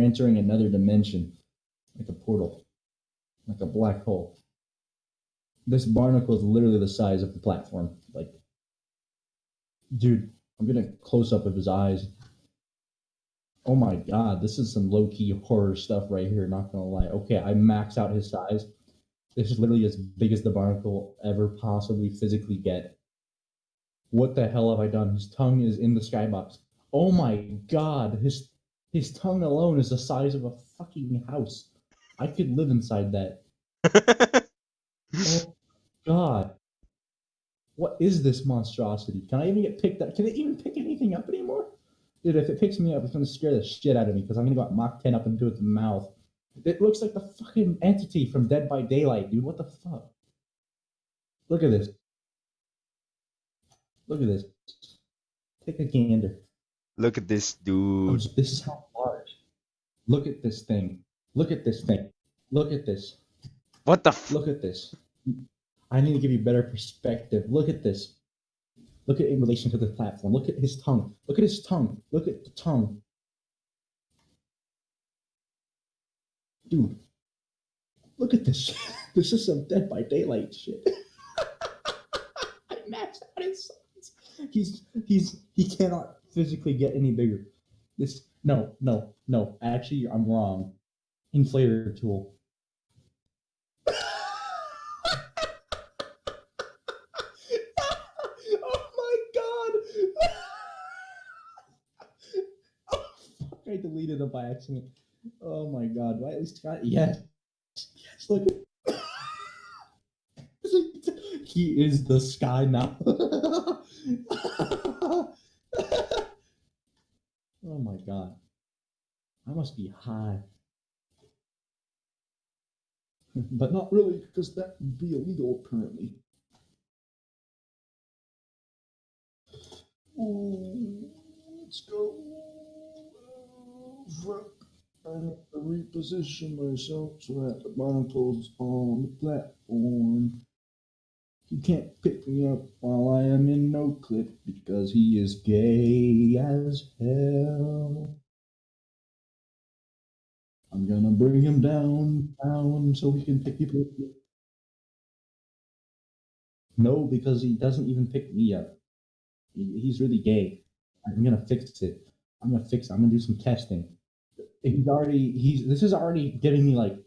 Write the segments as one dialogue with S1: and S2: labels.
S1: entering another dimension, like a portal, like a black hole. This barnacle is literally the size of the platform. Like, dude, I'm gonna close up of his eyes. Oh my god, this is some low key horror stuff right here. Not gonna lie. Okay, I max out his size. This is literally as big as the barnacle ever possibly physically get. What the hell have I done? His tongue is in the skybox. Oh my god, his his tongue alone is the size of a fucking house. I could live inside that. oh god. What is this monstrosity? Can I even get picked up? Can it even pick anything up anymore? Dude, if it picks me up, it's gonna scare the shit out of me because I'm gonna go at Mach 10 up into its mouth. It looks like the fucking entity from Dead by Daylight, dude. What the fuck? Look at this. Look at this. Take a gander.
S2: Look at this dude.
S1: This is how. Look at this thing. Look at this thing. Look at this.
S2: What the f-
S1: Look at this. I need to give you better perspective. Look at this. Look at it in relation to the platform. Look at his tongue. Look at his tongue. Look at the tongue. Dude. Look at this. This is some Dead by Daylight shit. I maxed out his size. He's he's he cannot physically get any bigger. This no no no. Actually, I'm wrong. Inflator tool. oh my god! oh fuck! I deleted it by accident. Oh my god! I at least got yes, yes. Look, he is the sky now. oh my god! I must be high. but not really, because that would be illegal apparently. Ooh, let's go. Fuck. I have to reposition myself so that the barnacle's on the platform. He can't pick me up while I am in no clip because he is gay as hell. I'm gonna bring him down, down, so he can pick people up. No, because he doesn't even pick me up. He- He's really gay. I'm gonna fix it. I'm gonna fix. I'm gonna do some testing. He's already he's this is already giving me like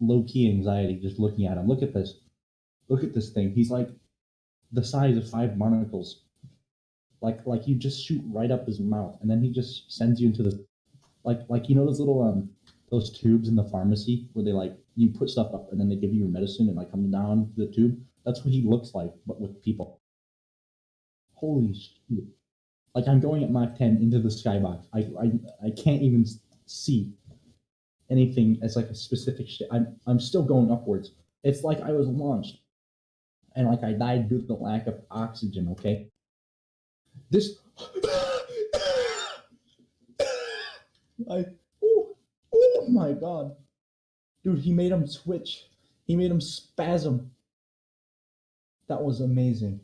S1: low key anxiety just looking at him. Look at this. Look at this thing. He's like the size of five barnacles. Like like you just shoot right up his mouth and then he just sends you into the like like you know those little um those tubes in the pharmacy where they like you put stuff up and then they give you your medicine and like comes down the tube. That's what he looks like, but with people. Holy shit! Like I'm going at Mach 10 into the skybox. I I I can't even see anything as like a specific shit. I'm I'm still going upwards. It's like I was launched, and like I died due to the lack of oxygen. Okay. This. I. Oh, my god, dude! He made him twitch. He made him spasm. That was amazing.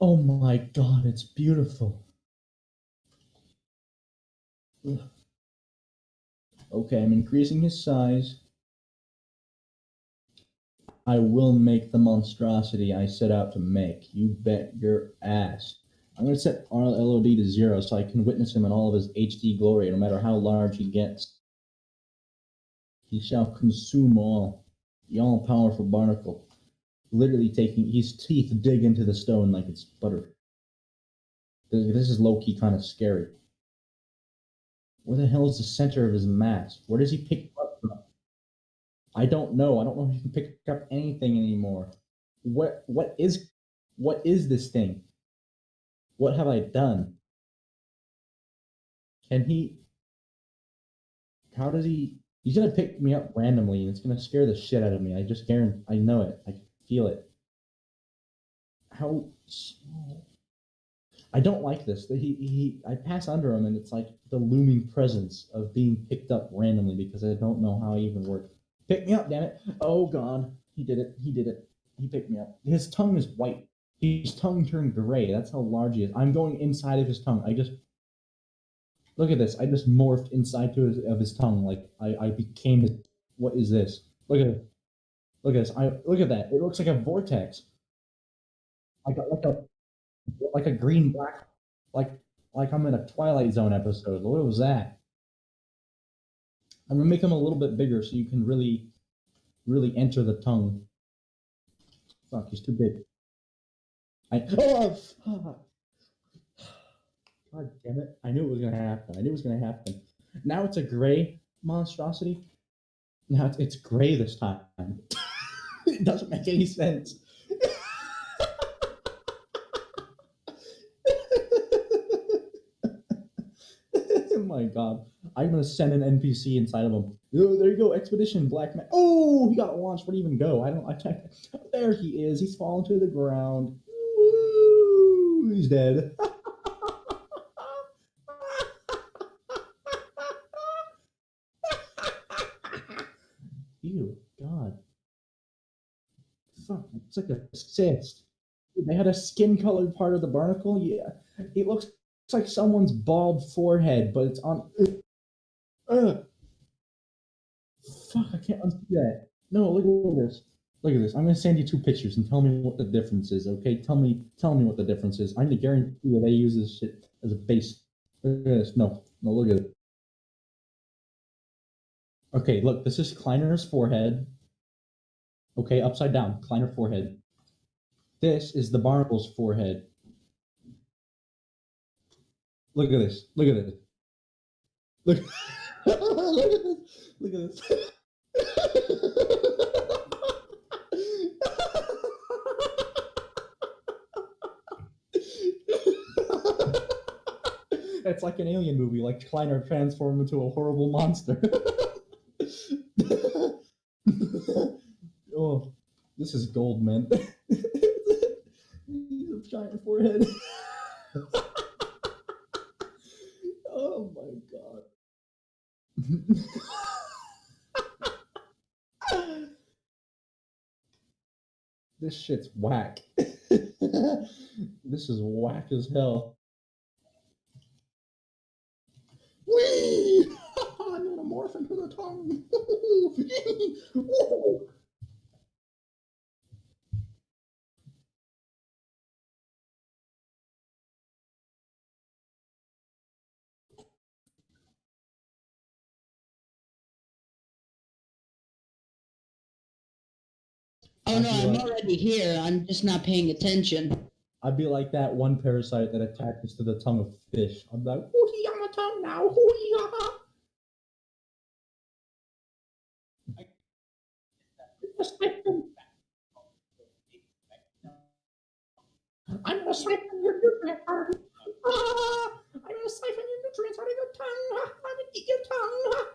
S1: Oh my god, it's beautiful. Ugh. Okay, I'm increasing his size. I will make the monstrosity I set out to make. You bet your ass. I'm going to set RLOD to zero so I can witness him in all of his HD glory, no matter how large he gets. He shall consume all. The all powerful barnacle. Literally taking his teeth dig into the stone like it's butter. This is low key kind of scary. Where the hell is the center of his mass? Where does he pick up from? I don't know. I don't know if he can pick up anything anymore. What what is what is this thing? What have I done? Can he how does he he's gonna pick me up randomly and it's gonna scare the shit out of me. I just guarantee I know it. I feel it. How I don't like this. He he I pass under him and it's like the looming presence of being picked up randomly because I don't know how I even work. Pick me up, damn it. Oh god. He did it. He did it. He picked me up. His tongue is white. His tongue turned gray. That's how large he is. I'm going inside of his tongue. I just Look at this. I just morphed inside to his, of his tongue. Like I, I became his. What is this? Look at. Look at this. I look at that. It looks like a vortex. I got like a like a green black like like I'm in a Twilight Zone episode. What was that? I'm gonna make him a little bit bigger so you can really really enter the tongue. Fuck, he's too big. I oh. God damn it. I knew it was gonna happen. I knew it was gonna happen. Now it's a gray monstrosity. Now it's, it's gray this time. it doesn't make any sense. oh my god. I'm gonna send an NPC inside of him. Oh, there you go, expedition, black man. Oh, he got launched. Where would he even go? I don't I can't there he is. He's fallen to the ground. Woo, he's dead. Ew, God. Fuck, it's like a cyst. They had a skin colored part of the barnacle. Yeah, it looks like someone's bald forehead, but it's on. Ugh. Fuck, I can't unsee that. No, look at this. Look at this. I'm gonna send you two pictures and tell me what the difference is. Okay, tell me, tell me what the difference is. I'm gonna guarantee you they use this shit as a base. Look at this. No, no, look at it. Okay, look, this is Kleiner's forehead. Okay, upside down, Kleiner forehead. This is the Barnacle's forehead. Look at this. Look at this. Look, look at this. Look at this. it's like an alien movie, like Kleiner transformed into a horrible monster. oh, this is gold, man. He's a giant forehead. oh my god. this shit's whack. this is whack as hell. I'm morph into the tongue.
S3: Oh no, I'm already here. I'm just not paying attention.
S1: I'd be like that one parasite that attaches to the tongue of fish. I'm like, hoo-hee on the tongue now, hoo-hee, ha-ha. I'm gonna siphon your nutrients. Ah, I'm gonna siphon your nutrients out of your tongue. I'm gonna eat your tongue.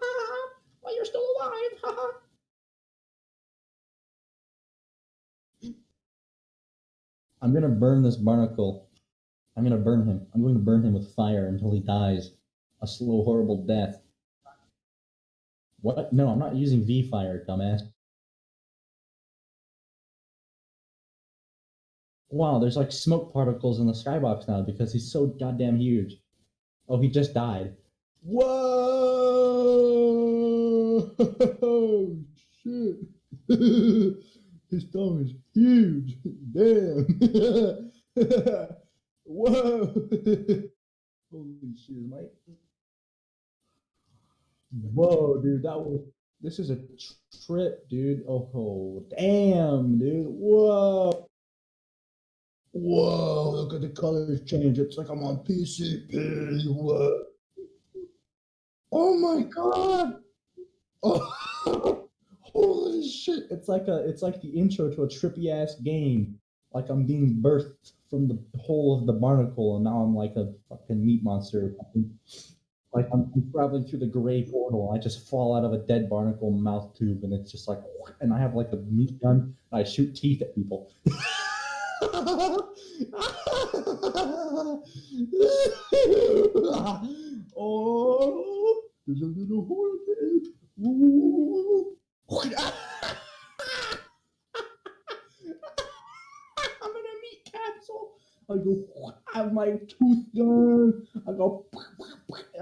S1: While you're still alive. I'm gonna burn this barnacle. I'm gonna burn him. I'm going to burn him with fire until he dies. A slow, horrible death. What? No, I'm not using V fire, dumbass. Wow, there's like smoke particles in the skybox now because he's so goddamn huge. Oh, he just died. Whoa! Oh shit. His tongue is huge. Damn. Whoa. Holy shit, Mike. Whoa, dude, that was. This is a tr- trip, dude. Oh, damn, dude. Whoa. Whoa, look at the colors change. It's like I'm on PCP. What? Oh my god. Oh. Holy shit! It's like a it's like the intro to a trippy ass game. Like I'm being birthed from the hole of the barnacle, and now I'm like a fucking meat monster. Like I'm, traveling through the gray portal. I just fall out of a dead barnacle mouth tube, and it's just like, and I have like a meat gun. And I shoot teeth at people. oh, there's a little hole end. Ooh. I'm in a meat capsule. I go, I have my tooth gun. I go.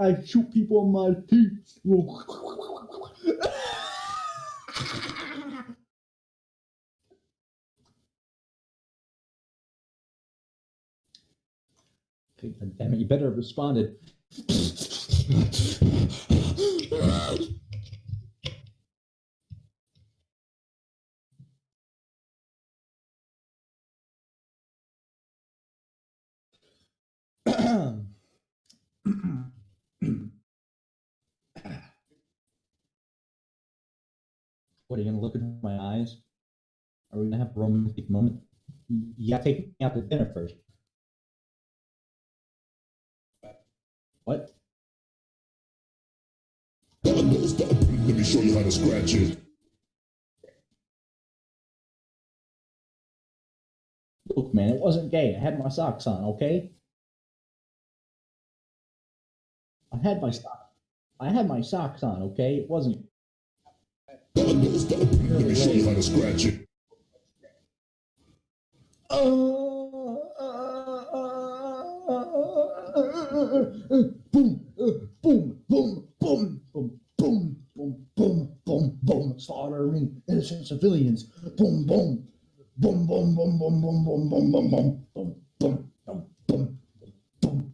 S1: I shoot people in my teeth. Damn it! You better have responded. what are you gonna look into my eyes? Are we gonna have a romantic moment? You gotta take me out to dinner first. What?
S4: Let me show you how to scratch it.
S1: Look, man, it wasn't gay. I had my socks on, okay? I had my sock. I had my socks on, okay? It wasn't.
S4: Let me show you how to scratch it. Oh.
S1: Boom, uh, boom, boom, boom, boom, boom, boom, boom, boom, boom, slaughtering innocent civilians. Boom, boom, boom, boom, boom, boom, boom, boom, boom, boom, boom, boom, boom, boom, boom, boom.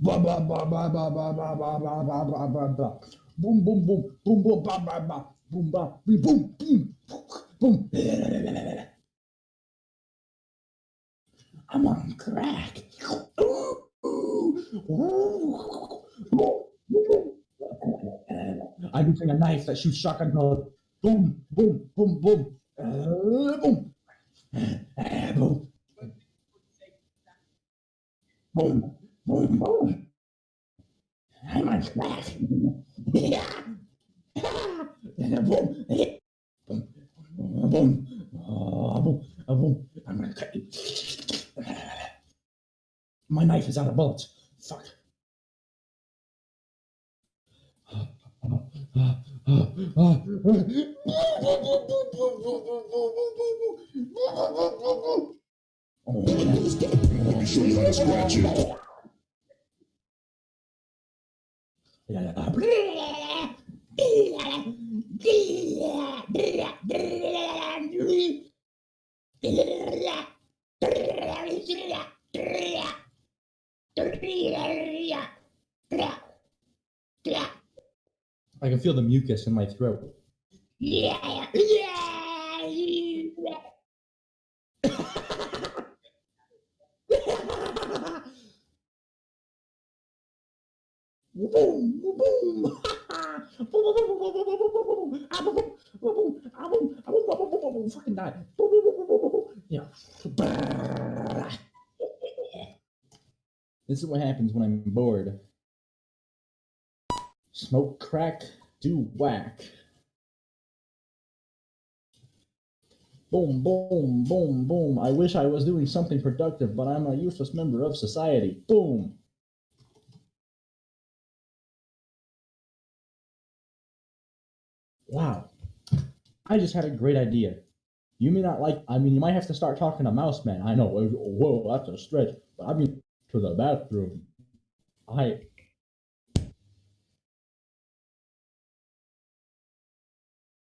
S1: Blah blah blah blah blah blah blah blah blah blah blah blah blah. Boom boom boom boom boom blah blah blah boom blah boom boom boom boom. I'm on crack. I'm using a knife that shoots shotgun pellet. Boom, boom, boom, boom, uh, boom, Ah, boom, boom, boom, boom. I'm on crack. Yeah. Ah, boom, boom, boom, boom, ah, boom. I'm gonna cut you. My knife is out of bullets. Fuck.
S4: Let me show you how to scratch it.
S1: the mucus in my throat. Yeah, yeah. boom, boom. Fucking die. This is what happens when I'm bored. Smoke crack do whack. Boom, boom, boom, boom. I wish I was doing something productive, but I'm a useless member of society. Boom. Wow. I just had a great idea. You may not like, I mean, you might have to start talking to Mouse Man. I know, whoa, that's a stretch. But I mean, to the bathroom. I